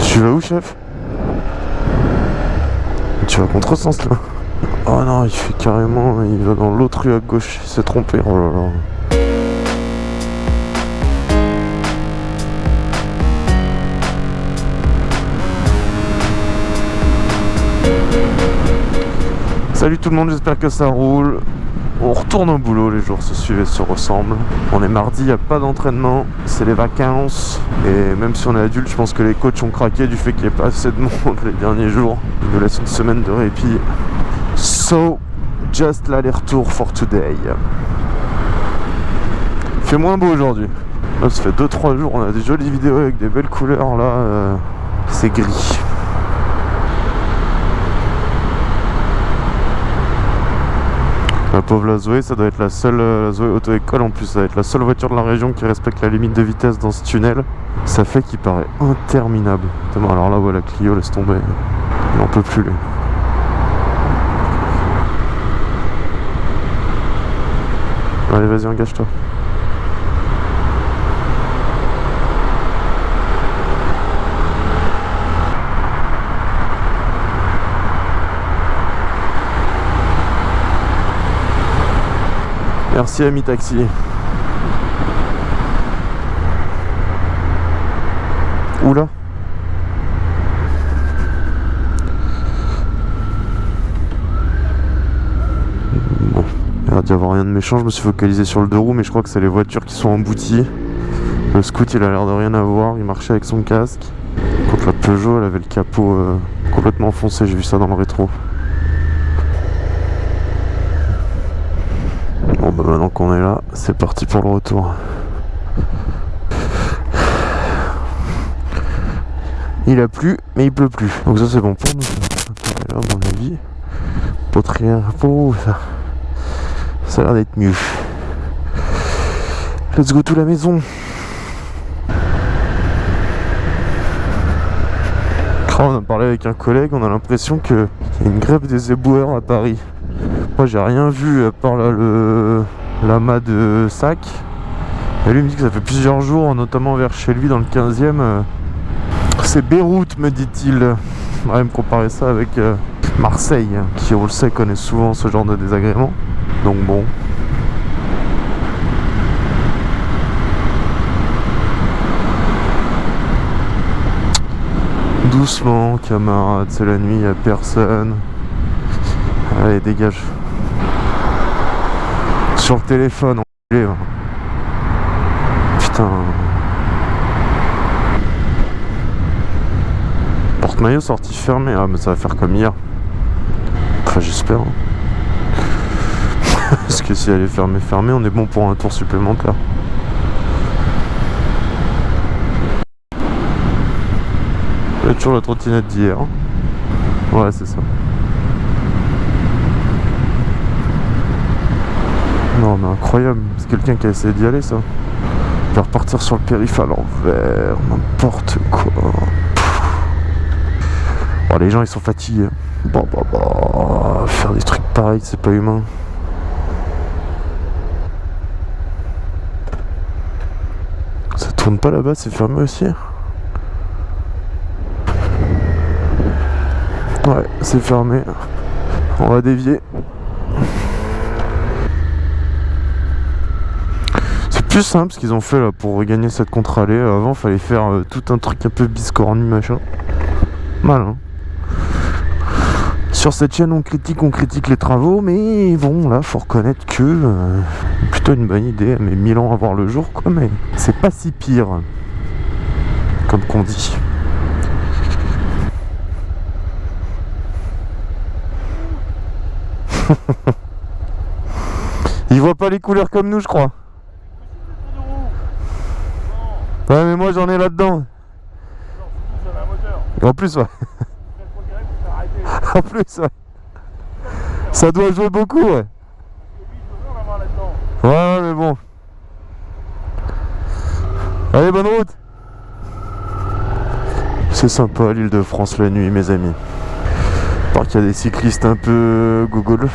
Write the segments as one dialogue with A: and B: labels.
A: Tu vas où, chef? Tu vas contre sens là. Oh non, il fait carrément. Il va dans l'autre rue à gauche. Il s'est trompé. Oh là là. Salut tout le monde, j'espère que ça roule. On retourne au boulot, les jours se suivent et se ressemblent. On est mardi, il n'y a pas d'entraînement, c'est les vacances. Et même si on est adulte, je pense que les coachs ont craqué du fait qu'il n'y ait pas assez de monde les derniers jours. Ils nous laissent une semaine de répit. So, just l'aller-retour for today. Il fait moins beau aujourd'hui. Là, ça fait 2-3 jours, on a des jolies vidéos avec des belles couleurs. Là, euh, c'est gris. La pauvre la Zoé, ça doit être la seule euh, la Zoé auto-école en plus, ça doit être la seule voiture de la région qui respecte la limite de vitesse dans ce tunnel. Ça fait qu'il paraît interminable. Alors là, voilà, Clio laisse tomber. Il n'en peut plus lui. Allez, vas-y, engage-toi. Merci ami taxi. Oula. Bon, il a d'y avoir rien de méchant, je me suis focalisé sur le deux roues mais je crois que c'est les voitures qui sont embouties. Le scoot il a l'air de rien avoir, il marchait avec son casque. Contre la Peugeot elle avait le capot euh, complètement foncé, j'ai vu ça dans le rétro. Bah maintenant qu'on est là, c'est parti pour le retour. Il a plu, mais il pleut plus. Donc ça c'est bon pour nous. Là, mon avis, poterie pour ça. Ça a l'air d'être mieux. Let's go to la maison. on a parlé avec un collègue, on a l'impression qu'il y a une grève des éboueurs à Paris. J'ai rien vu à part là, le l'amas de sac. Et lui me dit que ça fait plusieurs jours, notamment vers chez lui dans le 15e. euh, c'est Beyrouth me dit-il. Va me comparer ça avec euh, Marseille, qui on le sait connaît souvent ce genre de désagréments. Donc bon. Doucement, camarade, c'est la nuit, y a personne. Allez, dégage. Sur le téléphone, enculé, va. Putain. Porte-maillot sorti fermé. Ah, mais ça va faire comme hier. Enfin, j'espère. hein. Parce que si elle est fermée, fermée, on est bon pour un tour supplémentaire. Toujours la trottinette d'hier. Ouais, c'est ça. Non, mais incroyable. C'est quelqu'un qui a essayé d'y aller, ça. Il va repartir sur le périph' à l'envers. N'importe quoi. Bon, les gens, ils sont fatigués. Bon, bah, bah. Faire des trucs pareils, c'est pas humain. Ça tourne pas là-bas, c'est fermé aussi Ouais, c'est fermé. On va dévier. Plus simple ce qu'ils ont fait là pour regagner cette contre-allée. Avant, fallait faire euh, tout un truc un peu biscornu machin. Malin. Sur cette chaîne, on critique, on critique les travaux, mais bon, là, faut reconnaître que euh, plutôt une bonne idée. Mais mille ans à voir le jour, quoi, mais c'est pas si pire, comme qu'on dit. Ils voient pas les couleurs comme nous, je crois. Ouais, mais moi j'en ai là-dedans. En plus, ouais. En plus, ouais. Ça doit jouer beaucoup, ouais. Ouais, ouais, mais bon. Allez, bonne route. C'est sympa l'île de France la nuit, mes amis. Part qu'il y a des cyclistes un peu gogol.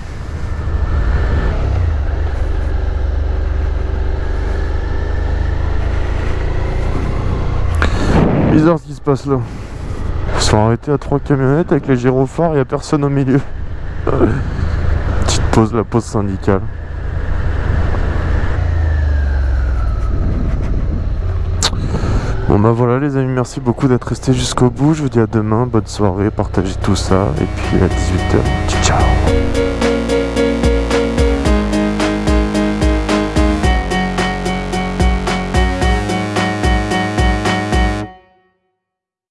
A: Bizarre ce qui se passe là. Ils sont arrêtés à trois camionnettes avec les gyrophares, il n'y a personne au milieu. Petite pause, la pause syndicale. Bon bah voilà les amis, merci beaucoup d'être restés jusqu'au bout. Je vous dis à demain, bonne soirée, partagez tout ça. Et puis à 18h, ciao ciao